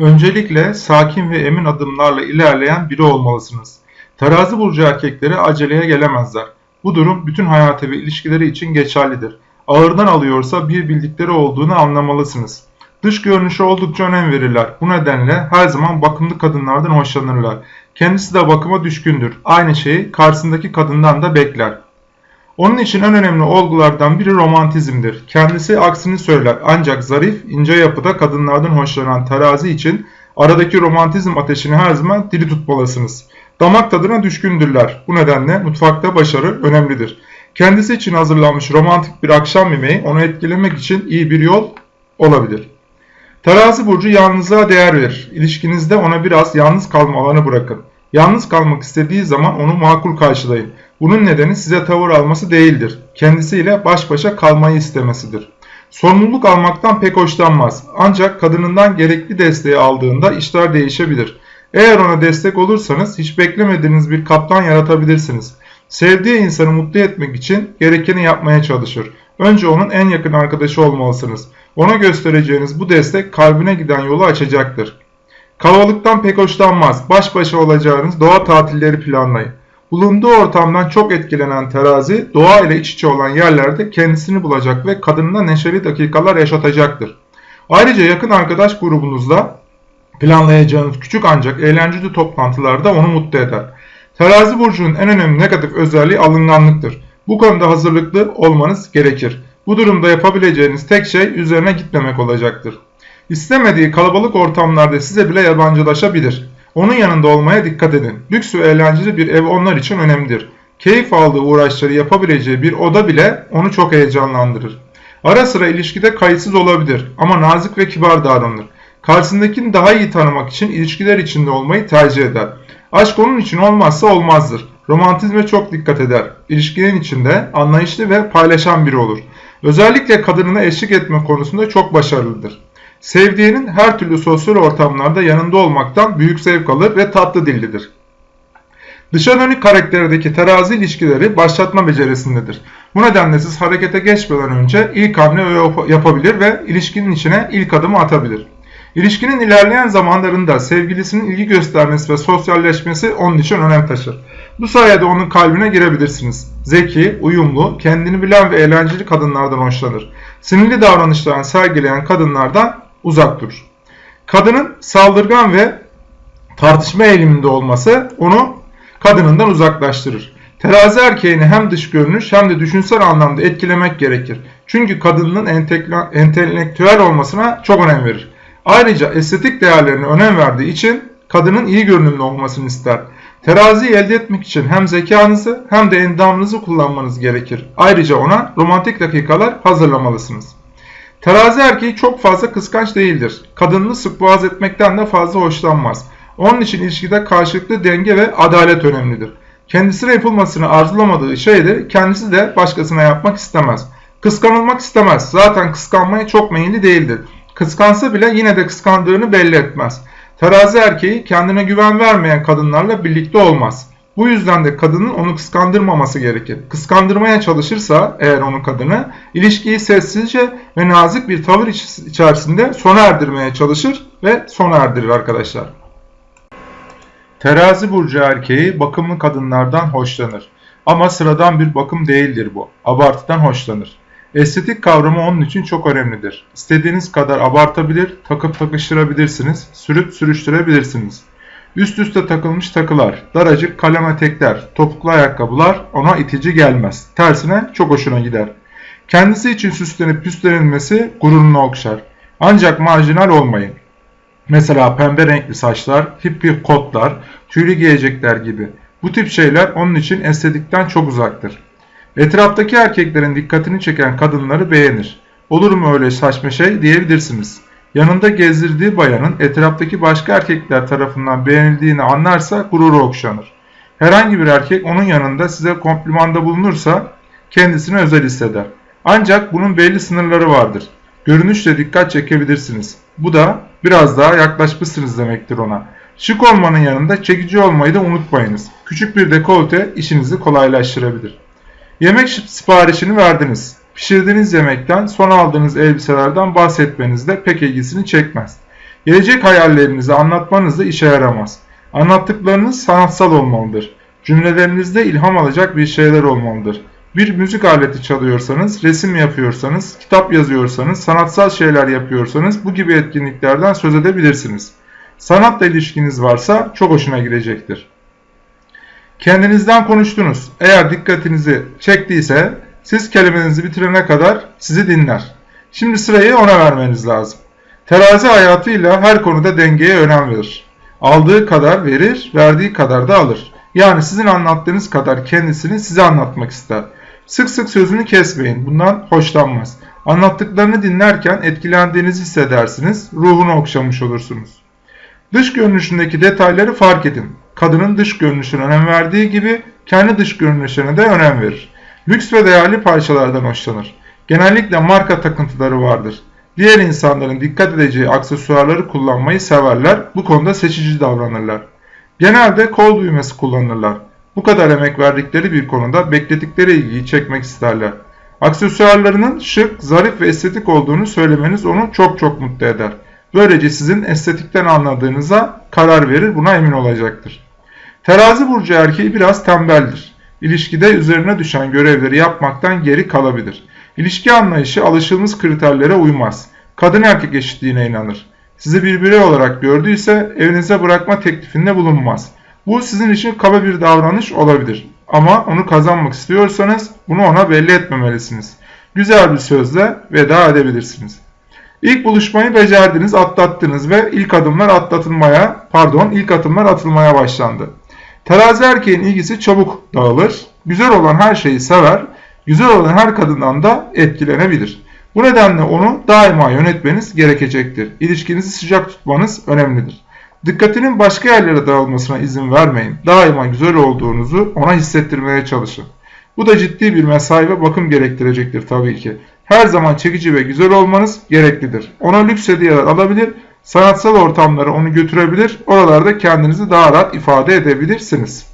Öncelikle sakin ve emin adımlarla ilerleyen biri olmalısınız. Terazi burcu erkekleri aceleye gelemezler. Bu durum bütün hayatı ve ilişkileri için geçerlidir. Ağırdan alıyorsa bir bildikleri olduğunu anlamalısınız. Dış görünüşe oldukça önem verirler. Bu nedenle her zaman bakımlı kadınlardan hoşlanırlar. Kendisi de bakıma düşkündür. Aynı şeyi karşısındaki kadından da bekler. Onun için en önemli olgulardan biri romantizmdir. Kendisi aksini söyler ancak zarif, ince yapıda kadınlardan hoşlanan terazi için aradaki romantizm ateşini her zaman diri tutmalısınız. Damak tadına düşkündürler. Bu nedenle mutfakta başarı önemlidir. Kendisi için hazırlanmış romantik bir akşam yemeği onu etkilemek için iyi bir yol olabilir. Terazi burcu yalnızlığa değer verir. İlişkinizde ona biraz yalnız kalma alanı bırakın. Yalnız kalmak istediği zaman onu makul karşılayın. Bunun nedeni size tavır alması değildir. Kendisiyle baş başa kalmayı istemesidir. Sorumluluk almaktan pek hoşlanmaz. Ancak kadınından gerekli desteği aldığında işler değişebilir. Eğer ona destek olursanız hiç beklemediğiniz bir kaptan yaratabilirsiniz. Sevdiği insanı mutlu etmek için gerekeni yapmaya çalışır. Önce onun en yakın arkadaşı olmalısınız. Ona göstereceğiniz bu destek kalbine giden yolu açacaktır. Kalabalıktan pek hoşlanmaz. Baş başa olacağınız doğa tatilleri planlayın. Bulunduğu ortamdan çok etkilenen terazi doğa ile iç içe olan yerlerde kendisini bulacak ve kadınına neşeli dakikalar yaşatacaktır. Ayrıca yakın arkadaş grubunuzla planlayacağınız küçük ancak eğlenceli toplantılarda onu mutlu eder. Terazi burcunun en önemli negatif özelliği alınganlıktır. Bu konuda hazırlıklı olmanız gerekir. Bu durumda yapabileceğiniz tek şey üzerine gitmemek olacaktır. İstemediği kalabalık ortamlarda size bile yabancılaşabilir. Onun yanında olmaya dikkat edin. Lüks ve eğlenceli bir ev onlar için önemlidir. Keyif aldığı uğraşları yapabileceği bir oda bile onu çok heyecanlandırır. Ara sıra ilişkide kayıtsız olabilir ama nazik ve kibar davranır. Karşısındakini daha iyi tanımak için ilişkiler içinde olmayı tercih eder. Aşk onun için olmazsa olmazdır. Romantizme çok dikkat eder. İlişkinin içinde anlayışlı ve paylaşan biri olur. Özellikle kadınına eşlik etme konusunda çok başarılıdır. Sevdiğinin her türlü sosyal ortamlarda yanında olmaktan büyük zevk alır ve tatlı dillidir. Dışa dönük karakterdeki terazi ilişkileri başlatma becerisindedir. Bu nedenle siz harekete geçmeden önce ilk hamle yapabilir ve ilişkinin içine ilk adımı atabilir. İlişkinin ilerleyen zamanlarında sevgilisinin ilgi göstermesi ve sosyalleşmesi onun için önem taşır. Bu sayede onun kalbine girebilirsiniz. Zeki, uyumlu, kendini bilen ve eğlenceli kadınlardan hoşlanır. Sinirli davranışlarını sergileyen kadınlardan uzak durur. Kadının saldırgan ve tartışma eğiliminde olması onu kadınından uzaklaştırır. Terazi erkeğini hem dış görünüş hem de düşünsel anlamda etkilemek gerekir. Çünkü kadının entelektüel olmasına çok önem verir. Ayrıca estetik değerlerine önem verdiği için kadının iyi görünümlü olmasını ister. Teraziyi elde etmek için hem zekanızı hem de endamınızı kullanmanız gerekir. Ayrıca ona romantik dakikalar hazırlamalısınız. Terazi erkeği çok fazla kıskanç değildir. Kadınını sık etmekten de fazla hoşlanmaz. Onun için ilişkide karşılıklı denge ve adalet önemlidir. Kendisine yapılmasını arzulamadığı şeyleri kendisi de başkasına yapmak istemez. Kıskanılmak istemez. Zaten kıskanmaya çok meyilli değildir. Kıskansa bile yine de kıskandığını belli etmez. Terazi erkeği kendine güven vermeyen kadınlarla birlikte olmaz. Bu yüzden de kadının onu kıskandırmaması gerekir. Kıskandırmaya çalışırsa eğer onu kadını ilişkiyi sessizce ve nazik bir tavır içerisinde sona erdirmeye çalışır ve sona erdirir arkadaşlar. Terazi burcu erkeği bakımlı kadınlardan hoşlanır. Ama sıradan bir bakım değildir bu. Abartıdan hoşlanır. Estetik kavramı onun için çok önemlidir. İstediğiniz kadar abartabilir, takıp takıştırabilirsiniz, sürüp sürüştürebilirsiniz. Üst üste takılmış takılar, daracık kalem etekler, topuklu ayakkabılar ona itici gelmez. Tersine çok hoşuna gider. Kendisi için süslenip püslenilmesi gururunu okşar. Ancak marjinal olmayın. Mesela pembe renkli saçlar, hippie kotlar, tüylü giyecekler gibi. Bu tip şeyler onun için estetikten çok uzaktır. Etraftaki erkeklerin dikkatini çeken kadınları beğenir. Olur mu öyle saçma şey diyebilirsiniz. Yanında gezdirdiği bayanın etraftaki başka erkekler tarafından beğenildiğini anlarsa gururu okşanır. Herhangi bir erkek onun yanında size komplimanda bulunursa kendisini özel hisseder. Ancak bunun belli sınırları vardır. Görünüşle dikkat çekebilirsiniz. Bu da biraz daha yaklaşmışsınız demektir ona. Şık olmanın yanında çekici olmayı da unutmayınız. Küçük bir dekolte işinizi kolaylaştırabilir. Yemek siparişini verdiniz. Pişirdiğiniz yemekten, son aldığınız elbiselerden bahsetmeniz de pek ilgisini çekmez. Gelecek hayallerinizi anlatmanız da işe yaramaz. Anlattıklarınız sanatsal olmalıdır. Cümlelerinizde ilham alacak bir şeyler olmalıdır. Bir müzik aleti çalıyorsanız, resim yapıyorsanız, kitap yazıyorsanız, sanatsal şeyler yapıyorsanız bu gibi etkinliklerden söz edebilirsiniz. Sanatla ilişkiniz varsa çok hoşuna girecektir. Kendinizden konuştunuz. Eğer dikkatinizi çektiyse siz kelimenizi bitirene kadar sizi dinler. Şimdi sırayı ona vermeniz lazım. Terazi hayatıyla her konuda dengeye önem verir. Aldığı kadar verir, verdiği kadar da alır. Yani sizin anlattığınız kadar kendisini size anlatmak ister. Sık sık sözünü kesmeyin. Bundan hoşlanmaz. Anlattıklarını dinlerken etkilendiğinizi hissedersiniz. Ruhunu okşamış olursunuz. Dış görünüşündeki detayları fark edin. Kadının dış görünüşüne önem verdiği gibi kendi dış görünüşüne de önem verir. Lüks ve değerli parçalardan hoşlanır. Genellikle marka takıntıları vardır. Diğer insanların dikkat edeceği aksesuarları kullanmayı severler. Bu konuda seçici davranırlar. Genelde kol düğmesi kullanırlar. Bu kadar emek verdikleri bir konuda bekledikleri ilgiyi çekmek isterler. Aksesuarlarının şık, zarif ve estetik olduğunu söylemeniz onu çok çok mutlu eder. Böylece sizin estetikten anladığınıza karar verir, buna emin olacaktır. Terazi burcu erkeği biraz tembeldir. İlişkide üzerine düşen görevleri yapmaktan geri kalabilir. İlişki anlayışı alışılmış kriterlere uymaz. Kadın erkek eşitliğine inanır. Sizi bir birey olarak gördüyse evinize bırakma teklifinde bulunmaz. Bu sizin için kaba bir davranış olabilir. Ama onu kazanmak istiyorsanız bunu ona belli etmemelisiniz. Güzel bir sözle veda edebilirsiniz. İlk buluşmayı becerdiniz, atlattınız ve ilk adımlar atlatılmaya, pardon, ilk adımlar atılmaya başlandı. Terazi erkeğin ilgisi çabuk dağılır. Güzel olan her şeyi sever. Güzel olan her kadından da etkilenebilir. Bu nedenle onu daima yönetmeniz gerekecektir. İlişkinizi sıcak tutmanız önemlidir. Dikkatinin başka yerlere dağılmasına izin vermeyin. Daima güzel olduğunuzu ona hissettirmeye çalışın. Bu da ciddi bir mesai ve bakım gerektirecektir tabii ki. Her zaman çekici ve güzel olmanız gereklidir. Ona lüks hediyeler alabilir, sanatsal ortamlara onu götürebilir, oralarda kendinizi daha rahat ifade edebilirsiniz.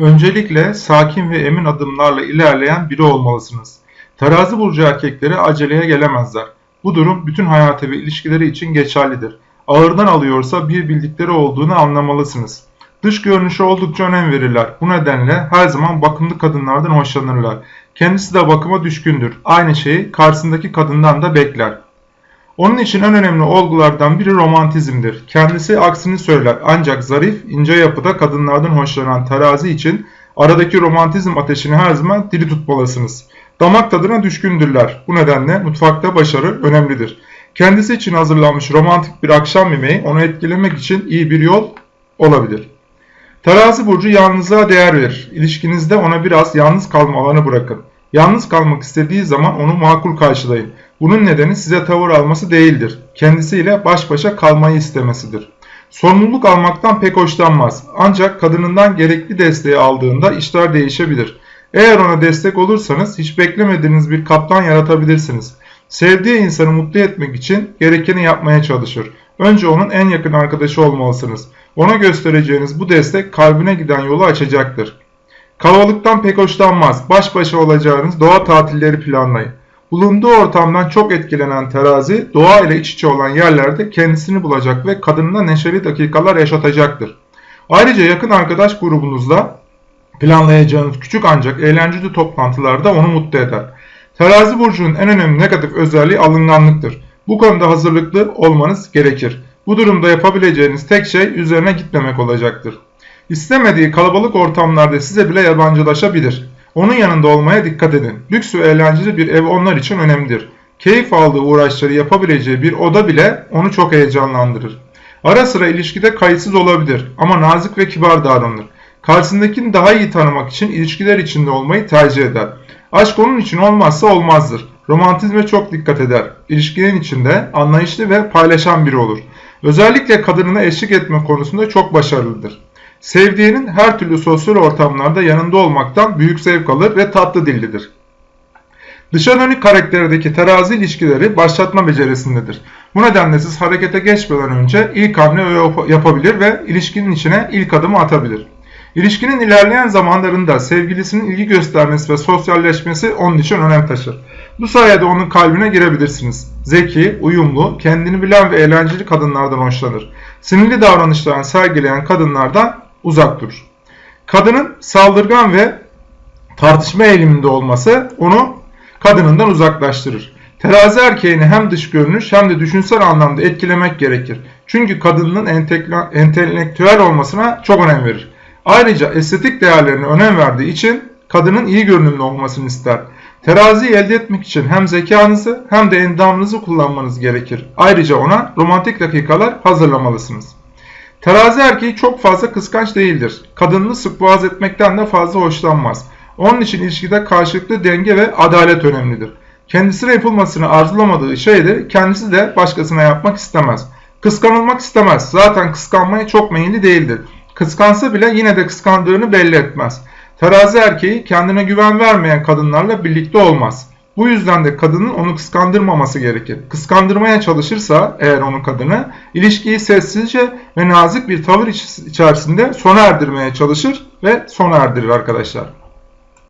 Öncelikle sakin ve emin adımlarla ilerleyen biri olmalısınız. Terazi burcu erkekleri aceleye gelemezler. Bu durum bütün hayatı ve ilişkileri için geçerlidir. Ağırdan alıyorsa bir bildikleri olduğunu anlamalısınız. Dış görünüşe oldukça önem verirler. Bu nedenle her zaman bakımlı kadınlardan hoşlanırlar. Kendisi de bakıma düşkündür. Aynı şeyi karşısındaki kadından da bekler. Onun için en önemli olgulardan biri romantizmdir. Kendisi aksini söyler ancak zarif, ince yapıda kadınlardan hoşlanan terazi için aradaki romantizm ateşini her zaman diri tutmalısınız. Damak tadına düşkündürler. Bu nedenle mutfakta başarı önemlidir. Kendisi için hazırlanmış romantik bir akşam yemeği onu etkilemek için iyi bir yol olabilir. Terazi burcu yalnızlığa değer verir. İlişkinizde ona biraz yalnız kalma alanı bırakın. Yalnız kalmak istediği zaman onu makul karşılayın. Bunun nedeni size tavır alması değildir. Kendisiyle baş başa kalmayı istemesidir. Sorumluluk almaktan pek hoşlanmaz. Ancak kadınından gerekli desteği aldığında işler değişebilir. Eğer ona destek olursanız hiç beklemediğiniz bir kaplan yaratabilirsiniz. Sevdiği insanı mutlu etmek için gerekeni yapmaya çalışır. Önce onun en yakın arkadaşı olmalısınız. Ona göstereceğiniz bu destek kalbine giden yolu açacaktır. Kalabalıktan pek hoşlanmaz. Baş başa olacağınız doğa tatilleri planlayın. Bulunduğu ortamdan çok etkilenen terazi doğa ile iç içe olan yerlerde kendisini bulacak ve kadınına neşeli dakikalar yaşatacaktır. Ayrıca yakın arkadaş grubunuzla planlayacağınız küçük ancak eğlenceli toplantılarda onu mutlu eder. Terazi burcunun en önemli negatif özelliği alınganlıktır. Bu konuda hazırlıklı olmanız gerekir. Bu durumda yapabileceğiniz tek şey üzerine gitmemek olacaktır. İstemediği kalabalık ortamlarda size bile yabancılaşabilir. Onun yanında olmaya dikkat edin. Lüks ve eğlenceli bir ev onlar için önemlidir. Keyif aldığı uğraşları yapabileceği bir oda bile onu çok heyecanlandırır. Ara sıra ilişkide kayıtsız olabilir ama nazik ve kibar davranır. Karşısındakini daha iyi tanımak için ilişkiler içinde olmayı tercih eder. Aşk onun için olmazsa olmazdır. Romantizme çok dikkat eder. İlişkinin içinde anlayışlı ve paylaşan biri olur. Özellikle kadınına eşlik etme konusunda çok başarılıdır. Sevdiğinin her türlü sosyal ortamlarda yanında olmaktan büyük zevk alır ve tatlı dillidir. Dışa dönük karakterdeki terazi ilişkileri başlatma becerisindedir. Bu nedenle siz harekete geçmeden önce ilk hamle yapabilir ve ilişkinin içine ilk adımı atabilir. İlişkinin ilerleyen zamanlarında sevgilisinin ilgi göstermesi ve sosyalleşmesi onun için önem taşır. Bu sayede onun kalbine girebilirsiniz. Zeki, uyumlu, kendini bilen ve eğlenceli kadınlardan hoşlanır. Sinirli davranışlarını sergileyen kadınlardan uzak durur. Kadının saldırgan ve tartışma eğiliminde olması onu kadınından uzaklaştırır. Terazi erkeğini hem dış görünüş hem de düşünsel anlamda etkilemek gerekir. Çünkü kadının entelektüel olmasına çok önem verir. Ayrıca estetik değerlerine önem verdiği için kadının iyi görünümlü olmasını ister. Teraziyi elde etmek için hem zekanızı hem de endamınızı kullanmanız gerekir. Ayrıca ona romantik dakikalar hazırlamalısınız. Terazi erkeği çok fazla kıskanç değildir. Kadınını sık etmekten de fazla hoşlanmaz. Onun için ilişkide karşılıklı denge ve adalet önemlidir. Kendisine yapılmasını arzulamadığı şeyde kendisi de başkasına yapmak istemez. Kıskanılmak istemez. Zaten kıskanmaya çok meyilli değildir. Kıskansa bile yine de kıskandığını belli etmez. Terazi erkeği kendine güven vermeyen kadınlarla birlikte olmaz. Bu yüzden de kadının onu kıskandırmaması gerekir. Kıskandırmaya çalışırsa eğer onu kadını ilişkiyi sessizce ve nazik bir tavır iç- içerisinde sona erdirmeye çalışır ve sona erdirir arkadaşlar.